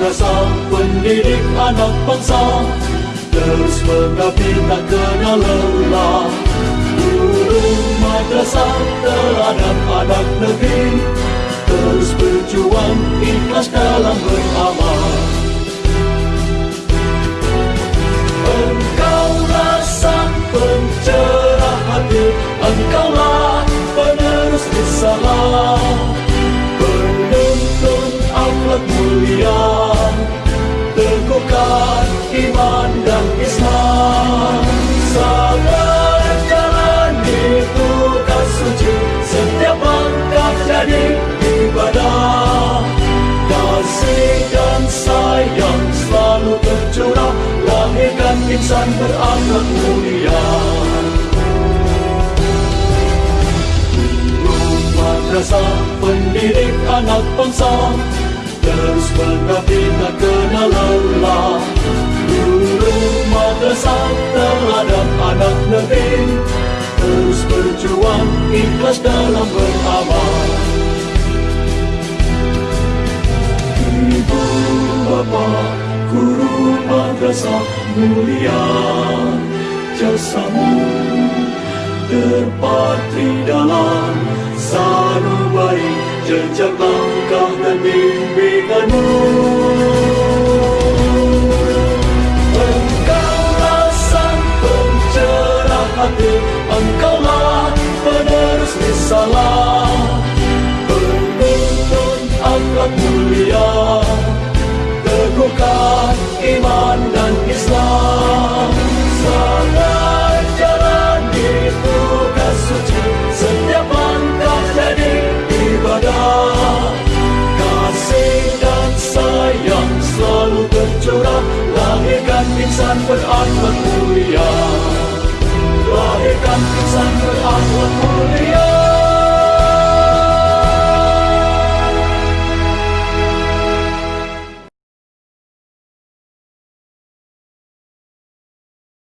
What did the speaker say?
madrasah pendidik anak bangsa Terus mengabdi tak kenal lelah Guru madrasah terhadap anak negeri Terus berjuang ikhlas dalam beramal. Engkaulah sang pencerah hati Engkaulah penerus risalah. Penuntun akhlak mulia dan Islam Sabar jalani tugas suci Setiap langkah jadi ibadah. Kasih dan sayang selalu tercurah. Lahirkan insan berakhlak mulia. Madrasah pendidik anak bangsa. Terus mengabdi tak kenal lelah madrasah terhadap anak negeri Terus berjuang ikhlas dalam beramal Ibu bapa guru madrasah mulia Jasamu terpatri dalam sanubari jejak langkah dan bimbinganmu. Teguhkan iman dan Islam. Sangat jalani tugas suci, setiap langkah jadi ibadah. Kasih dan sayang selalu tercurah, lahirkan insan berakhlak